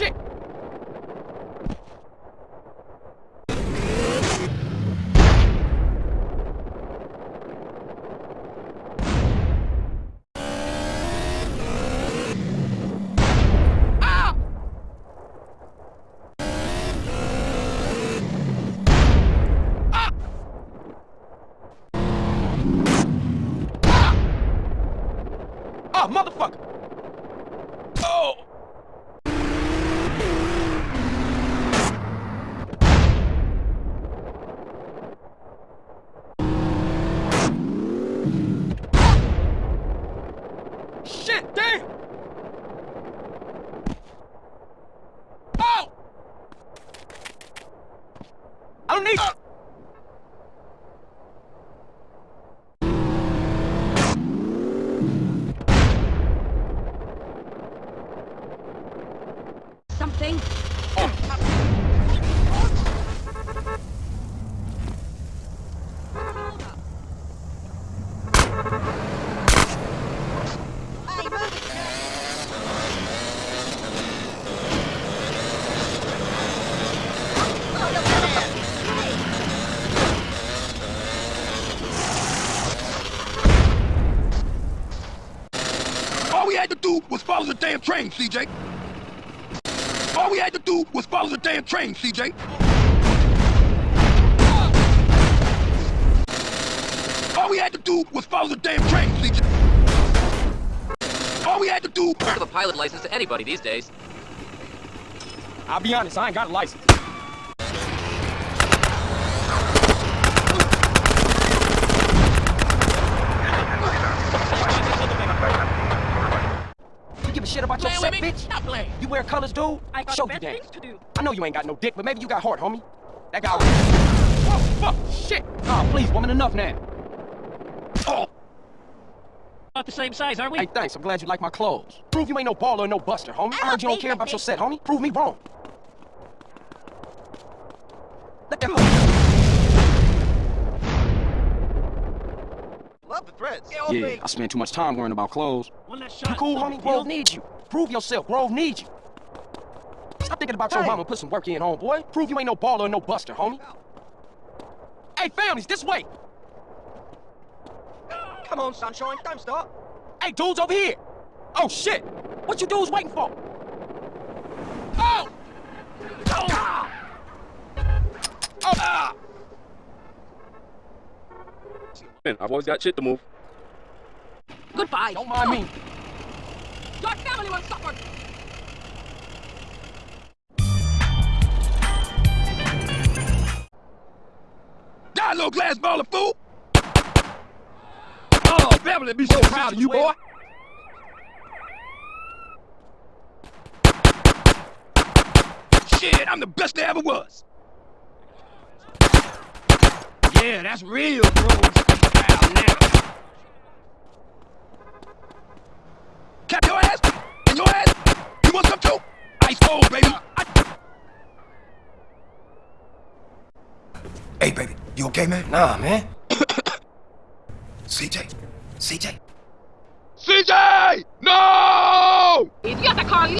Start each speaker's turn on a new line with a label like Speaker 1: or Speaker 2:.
Speaker 1: shit! Ah! Ah! Ah, motherfucker! Shit, damn! Oh! I don't need...
Speaker 2: Something.
Speaker 3: Do was follow the damn train, CJ. All we had to do was follow the damn train, CJ. All we had to do was follow the damn train, CJ. All we had to do.
Speaker 4: Give a pilot license to anybody these days.
Speaker 1: I'll be honest, I ain't got a license. Shit about your set, bitch?
Speaker 5: Stop playing.
Speaker 1: You wear colors, dude?
Speaker 5: I got
Speaker 1: Show you that.
Speaker 5: to do.
Speaker 1: I know you ain't got no dick, but maybe you got heart, homie. That guy. Whoa, oh, fuck, shit. Oh, please, woman, enough now. Oh,
Speaker 5: About the same size, aren't we?
Speaker 1: hey, thanks. I'm glad you like my clothes. Prove you ain't no Ballas no buster, homie. I heard you don't care about your set, homie. Prove me wrong. Let that
Speaker 6: Love the threads.
Speaker 1: Yeah, I spend too much time worrying about clothes.
Speaker 5: One last
Speaker 1: You
Speaker 5: shot.
Speaker 1: cool, homie? Grove needs you. Prove yourself. Grove needs you. Stop thinking about your mama put some work in, homeboy. Prove you ain't no Ballas or no buster, homie. Hey, families, this way.
Speaker 6: Come on, sunshine, don't stop.
Speaker 1: Hey, dudes over here. Oh, shit. What you dudes waiting for? Oh! Oh! Oh! Ah!
Speaker 7: Man, I've always got shit to move.
Speaker 5: Goodbye.
Speaker 1: Don't mind me.
Speaker 5: Your family will suffer.
Speaker 3: Die, little glass ball of fool. Oh, oh Beverly, be so proud of you, boy. Shit, I'm the best there ever was. Yeah, that's real bros. Proud now. Cap your ass and your ass. You want some too? Ice cold, baby.
Speaker 8: Hey, baby, you okay, man?
Speaker 1: Nah, man.
Speaker 8: CJ, CJ.
Speaker 3: CJ! No!
Speaker 5: Idiota, Carl.